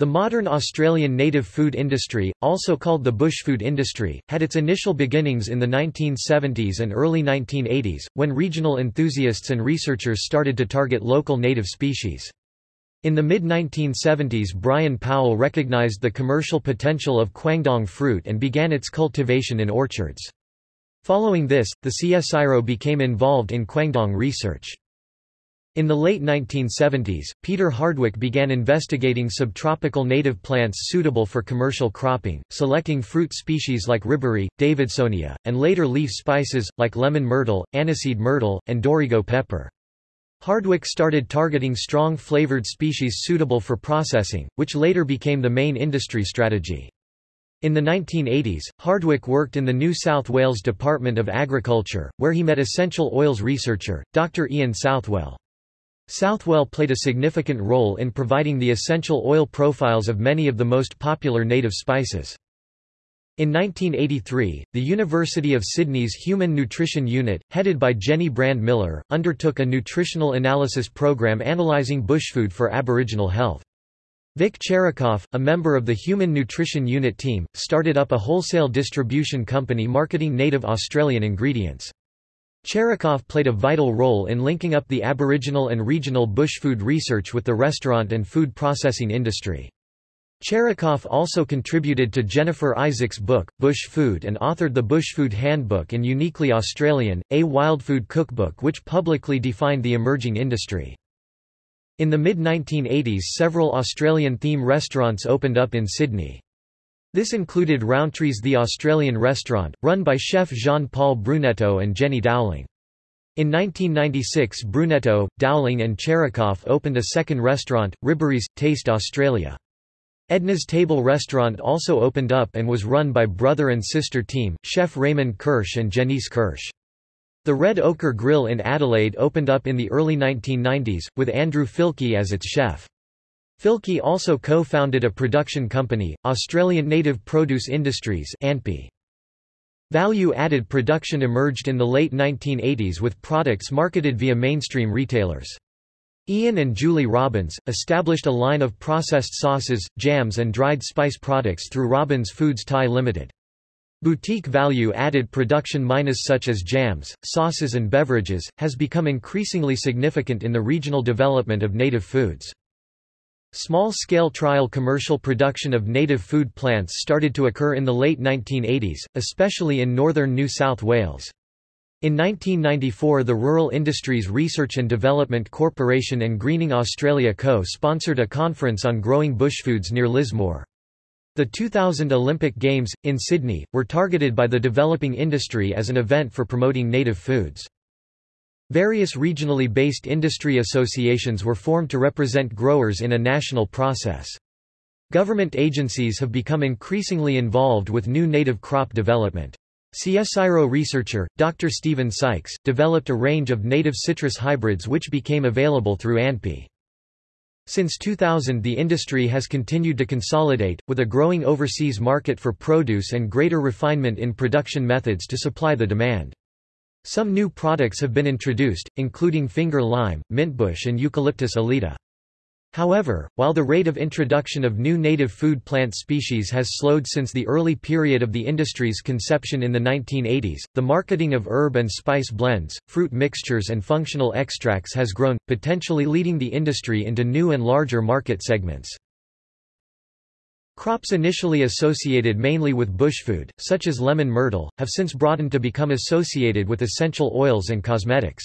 The modern Australian native food industry, also called the bushfood industry, had its initial beginnings in the 1970s and early 1980s, when regional enthusiasts and researchers started to target local native species. In the mid-1970s Brian Powell recognized the commercial potential of quandong fruit and began its cultivation in orchards. Following this, the CSIRO became involved in quandong research. In the late 1970s, Peter Hardwick began investigating subtropical native plants suitable for commercial cropping, selecting fruit species like riberry, davidsonia, and later leaf spices, like lemon myrtle, aniseed myrtle, and dorrigo pepper. Hardwick started targeting strong flavored species suitable for processing, which later became the main industry strategy. In the 1980s, Hardwick worked in the New South Wales Department of Agriculture, where he met essential oils researcher, Dr. Ian Southwell. Southwell played a significant role in providing the essential oil profiles of many of the most popular native spices. In 1983, the University of Sydney's Human Nutrition Unit, headed by Jenny Brand Miller, undertook a nutritional analysis program analysing bushfood for Aboriginal health. Vic Cherikoff, a member of the Human Nutrition Unit team, started up a wholesale distribution company marketing native Australian ingredients. Cherikoff played a vital role in linking up the Aboriginal and regional bush food research with the restaurant and food processing industry. Cherikoff also contributed to Jennifer Isaacs' book, Bush Food and authored the Bush Food Handbook and Uniquely Australian, a wildfood cookbook which publicly defined the emerging industry. In the mid-1980s several Australian theme restaurants opened up in Sydney. This included Rowntree's The Australian Restaurant, run by chef Jean-Paul Bruneteau and Jenny Dowling. In 1996 Bruneteau, Dowling and Cherikoff opened a second restaurant, Riberry's, Taste Australia. Edna's Table Restaurant also opened up and was run by brother and sister team, chef Raymond Kersh and Jennice Kersh. The Red Ochre Grill in Adelaide opened up in the early 1990s, with Andrew Fielke as its chef. Fielke also co-founded a production company, Australian Native Produce Industries Value-added production emerged in the late 1980s with products marketed via mainstream retailers. Ian and Julie Robbins, established a line of processed sauces, jams and dried spice products through Robbins Foods Thai Limited. Boutique value-added production minus such as jams, sauces and beverages, has become increasingly significant in the regional development of native foods. Small-scale trial commercial production of native food plants started to occur in the late 1980s, especially in northern New South Wales. In 1994 the Rural Industries Research and Development Corporation and Greening Australia Co. sponsored a conference on growing bushfoods near Lismore. The 2000 Olympic Games, in Sydney, were targeted by the developing industry as an event for promoting native foods. Various regionally based industry associations were formed to represent growers in a national process. Government agencies have become increasingly involved with new native crop development. CSIRO researcher, Dr. Stephen Sykes, developed a range of native citrus hybrids which became available through ANPI. Since 2000 the industry has continued to consolidate, with a growing overseas market for produce and greater refinement in production methods to supply the demand. Some new products have been introduced, including finger lime, mintbush and Eucalyptus olida. However, while the rate of introduction of new native food plant species has slowed since the early period of the industry's conception in the 1980s, the marketing of herb and spice blends, fruit mixtures and functional extracts has grown, potentially leading the industry into new and larger market segments. Crops initially associated mainly with bushfood, such as lemon myrtle, have since broadened to become associated with essential oils and cosmetics.